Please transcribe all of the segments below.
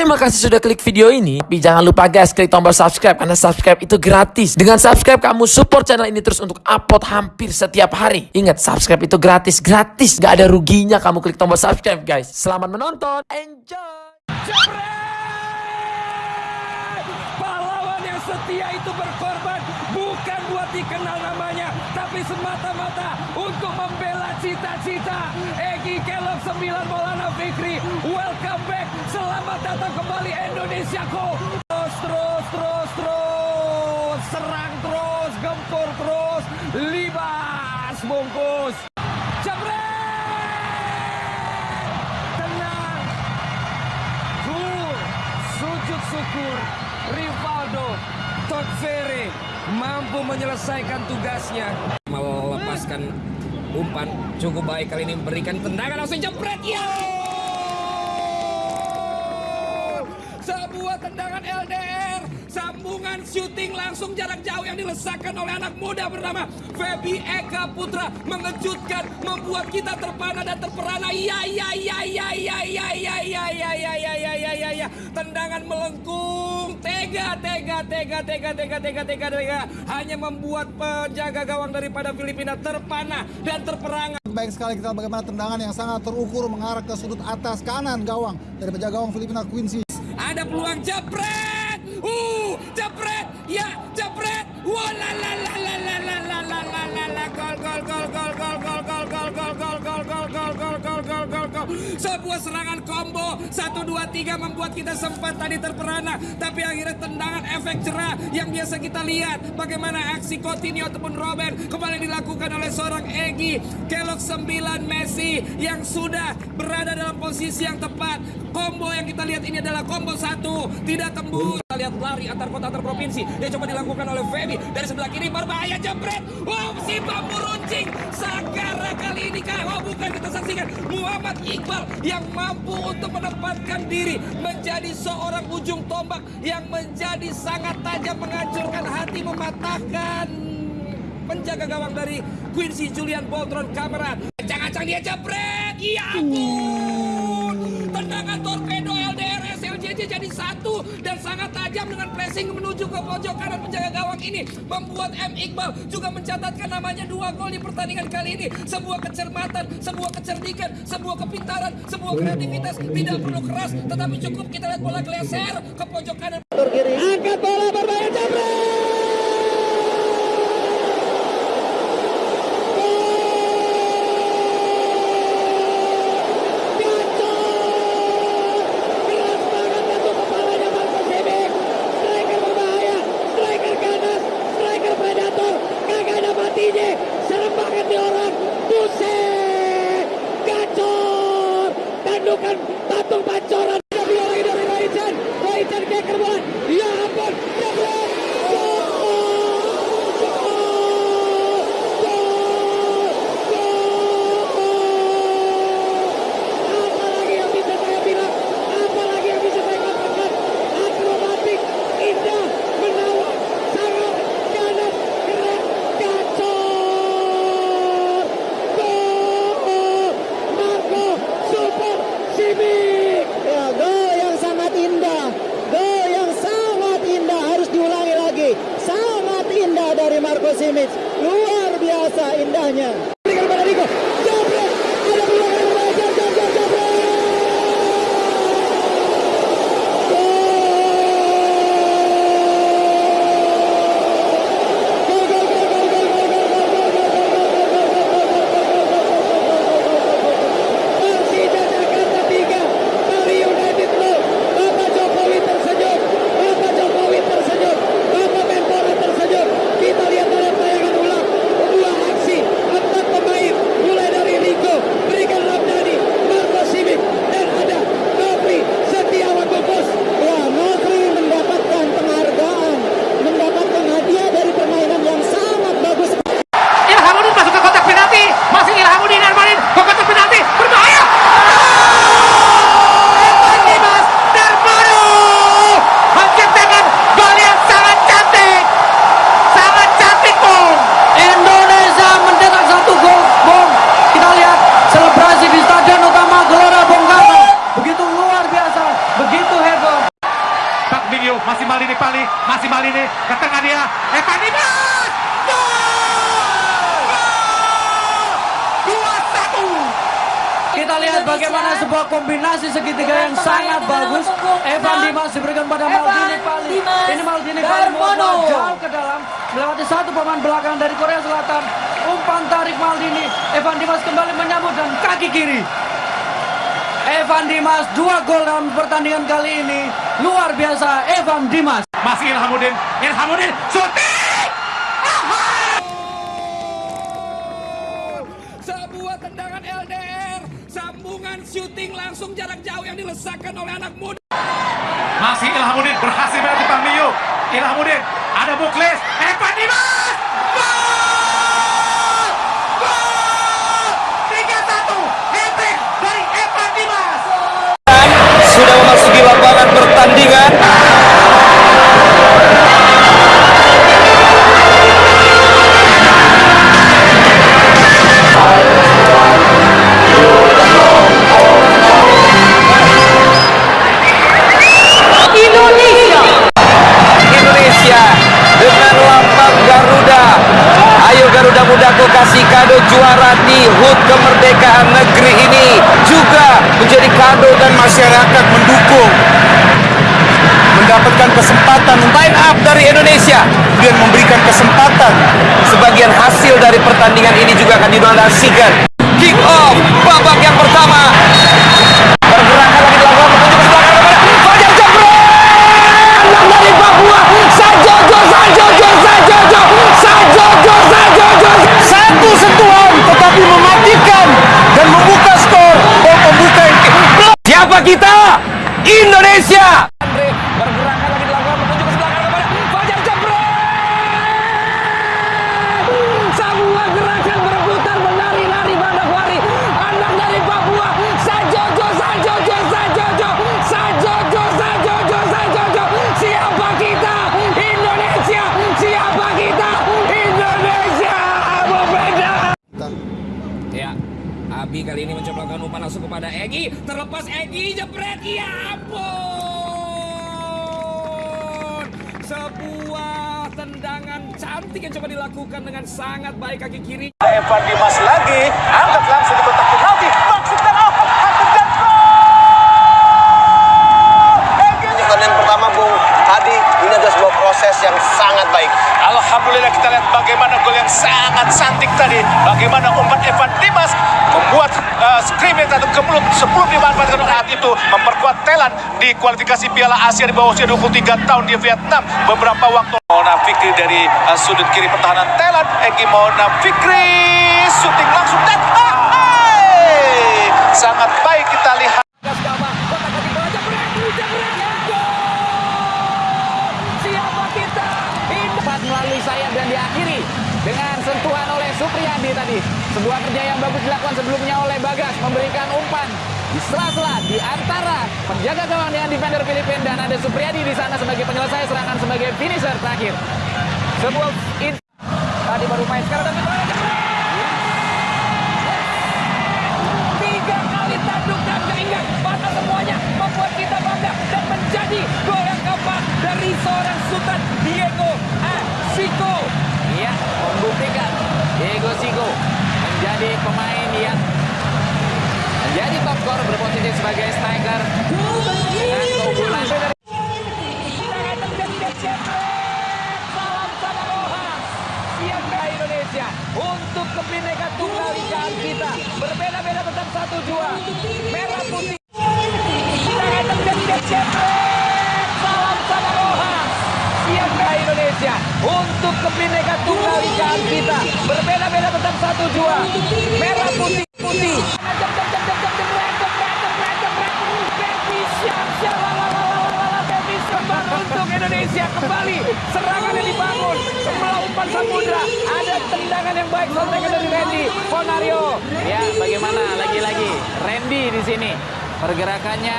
Terima kasih sudah klik video ini. Tapi jangan lupa guys, klik tombol subscribe karena subscribe itu gratis. Dengan subscribe kamu support channel ini terus untuk upload hampir setiap hari. Ingat, subscribe itu gratis, gratis. Gak ada ruginya kamu klik tombol subscribe guys. Selamat menonton, enjoy. Pahlawan setia itu berkorban bukan buat dikenal namanya, tapi semata-mata untuk membela cita-cita. Egi Kelok 9 Maulana Fikri, welcome back. Selamat datang kembali Indonesiaku. Terus, terus, terus, terus. Serang terus, gempur terus. Libas bungkus. Tenang. Syukur Rivaldo Totvere mampu menyelesaikan tugasnya. Melepaskan umpan cukup baik kali ini memberikan tendangan langsung jepret ya. Sebuah tendangan LDR Sambungan syuting langsung jarak jauh yang dilesakkan oleh anak muda bernama Feby Eka Putra Mengejutkan, membuat kita terpana dan terperana Ya, ya, ya, ya, ya, ya, ya, ya, ya, ya, ya, ya, ya, ya, ya Tendangan melengkung Tega, tega, tega, tega, tega, tega, tega, tega Hanya membuat penjaga gawang daripada Filipina terpana dan terperangah Baik sekali kita bagaimana tendangan yang sangat terukur mengarah ke sudut atas kanan gawang dari penjaga gawang Filipina Quincy. Ada peluang jepret. Uh, jepret. Ya, jepret. Wah la la la la la la la la la la la gol gol gol gol gol gol gol gol gol gol gol gol gol gol gol gol gol gol. Sebuah serangan combo 1 2 3 membuat kita sempat tadi terperana, tapi akhirnya tendangan efek cerah yang biasa kita lihat bagaimana aksi Coutinho ataupun Robben kembali dilakukan oleh seorang Egi Kelok 9 Messi yang sudah berada dalam posisi yang tepat. Combo yang kita lihat ini adalah combo satu, tidak tembus. Lihat lari antar kota antar provinsi yang coba dilakukan oleh Feby dari sebelah kiri berbahaya jebret. Wow, si bambu runcing. Sagara kali ini kah? Oh bukan kita saksikan Muhammad Iqbal yang mampu untuk menempatkan diri menjadi seorang ujung tombak yang menjadi sangat tajam menghancurkan hati mematahkan penjaga gawang dari Quincy Julian Boltron Kameran. Acang-acang dia jebret. Ya ampun. Tendangan jadi satu dan sangat tajam dengan pressing menuju ke pojok kanan penjaga gawang ini membuat M Iqbal juga mencatatkan namanya dua gol di pertandingan kali ini. Sebuah kecermatan, sebuah kecerdikan, sebuah kepintaran, sebuah kreativitas tidak perlu keras tetapi cukup kita lihat bola geser ke pojok kanan. patung pancoran biasa indahnya. Berikan kepada Rico. Lihat bagaimana sebuah kombinasi segitiga yang sangat bagus. Evan Dimas diberikan pada Maldini Pali. Ini Maldini Pali membawa jauh ke dalam. Melewati satu pemain belakang dari Korea Selatan. Umpan tarik Maldini. Evan Dimas kembali menyambut dan kaki kiri. Evan Dimas dua gol dalam pertandingan kali ini. Luar biasa Evan Dimas. Masih Ilhamuddin, Ilhamuddin, syuting! Sebuah tendangan LDR, sambungan syuting langsung jarak jauh yang dilesakkan oleh anak muda. Masih Ilhamuddin berhasil melewati Bang Mio. Ilhamuddin, ada Muklis, Evan Dimas! Masyarakat mendukung mendapatkan kesempatan line up dari Indonesia. Dan memberikan kesempatan sebagian hasil dari pertandingan ini juga akan didonasikan kick off babak yang pertama Abi kali ini mencoba melakukan umpan langsung kepada Egi. Terlepas Egi jepret, ya ampun. Sebuah tendangan cantik yang coba dilakukan dengan sangat baik kaki kiri. Evan Dimas lagi, angkat langsung di kotak penalti, maksud dan Ahok, Hatem dan Pertandingan pertama Bung Hadi ini adalah sebuah proses yang sangat baik. Alhamdulillah kita lihat bagaimana gol yang sangat cantik tadi. Bagaimana umpan Evan Dimas membuat uh, scrimmage atau ke mulut sebelum dimanfaatkan oleh saat itu memperkuat Thailand di kualifikasi Piala Asia di bawah usia 23 tahun di Vietnam beberapa waktu. Mona Fikri dari uh, sudut kiri pertahanan Thailand, Egi Mona Fikri syuting langsung dan ah, sangat baik kita lihat. Tadi. Sebuah kerja yang bagus dilakukan sebelumnya oleh Bagas memberikan umpan di sela-sela di antara penjaga gawang dengan defender Filipina dan ada Supriyadi di sana sebagai penyelesai serangan sebagai finisher terakhir. Sebuah in tadi baru main sekarang tapi 1-2 merah putih. Tangan tendang salam samaroha siaga Indonesia? Untuk kebineka tunggal ikaan kita. Berbeda-beda tetap 1-2 merah putih putih. Untuk Indonesia kembali. Serangan yang dibangun. Umpan samudra. Ada tendangan yang baik. Sontekan dari Randy Ponario ya bagaimana? Lagi-lagi Randy di sini pergerakannya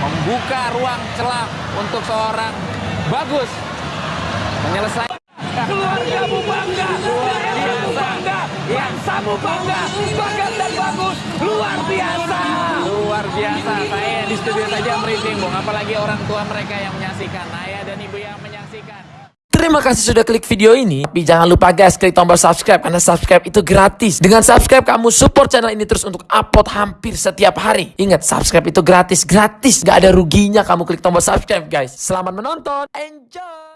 membuka ruang celah untuk seorang bagus menyelesaikan keluargamu bangga daerahmu bangga bangsamu bangga bagat dan bagus, luar biasa. Luar biasa. Saya di studio saja merinding, Bung. Apalagi orang tua mereka yang menyaksikan, ayah dan ibu yang menyaksikan. Terima kasih sudah klik video ini. Tapi jangan lupa guys, klik tombol subscribe karena subscribe itu gratis. Dengan subscribe kamu support channel ini terus untuk upload hampir setiap hari. Ingat, subscribe itu gratis, gratis. Gak ada ruginya kamu klik tombol subscribe guys. Selamat menonton. Enjoy.